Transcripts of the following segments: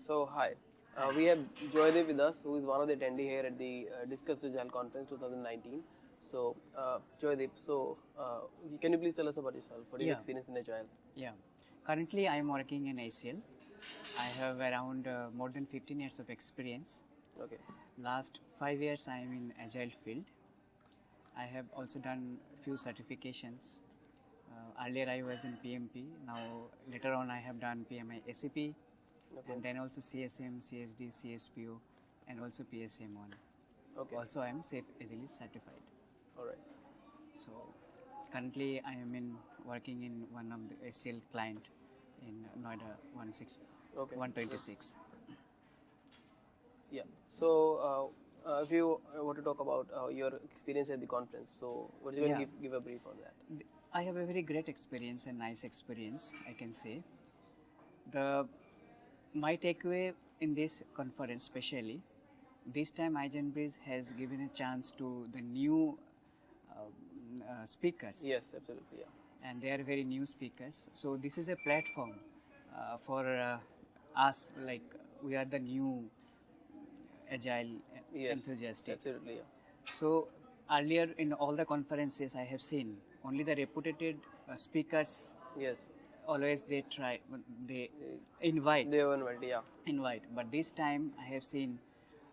So, hi. Uh, we have Joydev with us, who is one of the attendee here at the uh, Discuss Agile Conference 2019. So, uh, Joydev, so uh, can you please tell us about yourself? What is your Yeah. experience in Agile? Yeah. Currently, I am working in HCL. I have around uh, more than 15 years of experience. Okay. Last five years, I am in agile field. I have also done few certifications. Uh, earlier, I was in PMP. Now, later on, I have done PMI ACP, Okay. and then also CSM, CSD, CSPO, and also PSM one. Okay. Also, I am SAFe Agilist certified. All right. So currently I am in working in one of the SL client in Noida 160, Okay. 126. Yeah. So, uh, uh, if you uh, want to talk about uh, your experience at the conference, so what you can Yeah. give, give a brief on that? I have a very great experience and nice experience, I can say. The my takeaway in this conference, especially this time, Eisenbridge has given a chance to the new um, uh, speakers. Yes, absolutely. Yeah. and they are very new speakers. So this is a platform uh, for uh, us, like we are the new agile Yes. enthusiastic. Absolutely. Yeah. So earlier in all the conferences I have seen, only the reputed uh, speakers Yes. Always they try they invite They were invited. Yeah. invite, but this time I have seen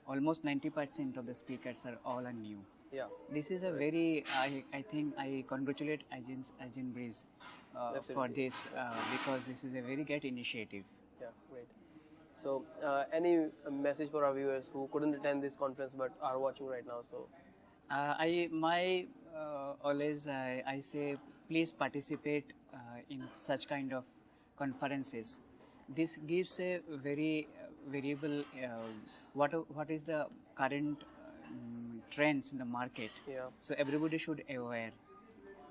almost 90% of the speakers are all are new. Yeah. This is a very, I, I think I congratulate Ajin, Ajin Breeze uh, for this uh, because this is a very great initiative. Yeah, great. So, uh, any uh, message for our viewers who couldn't attend this conference but are watching right now? So, Uh, I my uh, always I, I say please participate uh, in such kind of conferences. This gives a very uh, variable uh, what what is the current um, trends in the market. yeah, so everybody should aware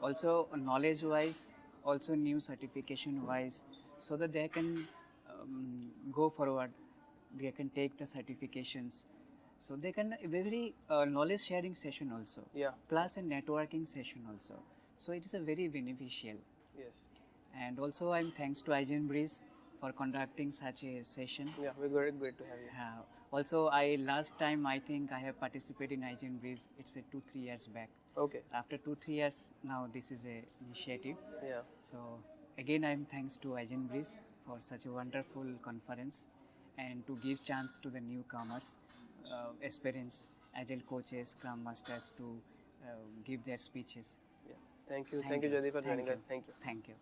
also knowledge wise also new certification wise so that they can um, go forward they can take the certifications so they can very uh, knowledge sharing session also. Yeah, plus a networking session also. So it is a very beneficial. Yes, and also i'm thanks to Igen Breeze for conducting such a session. Yeah. We're great, great to have you. uh, also i last time i think i have participated in Igen Breeze it's a two three years back. Okay. after two three years now this is a initiative. Yeah, so again i'm thanks to Ajin Breeze for such a wonderful conference and to give chance to the newcomers experienced agile coaches scrum masters to uh, give their speeches yeah. Thank you, thank, you, Jyoti, for Thank joining you. us. Thank you. thank you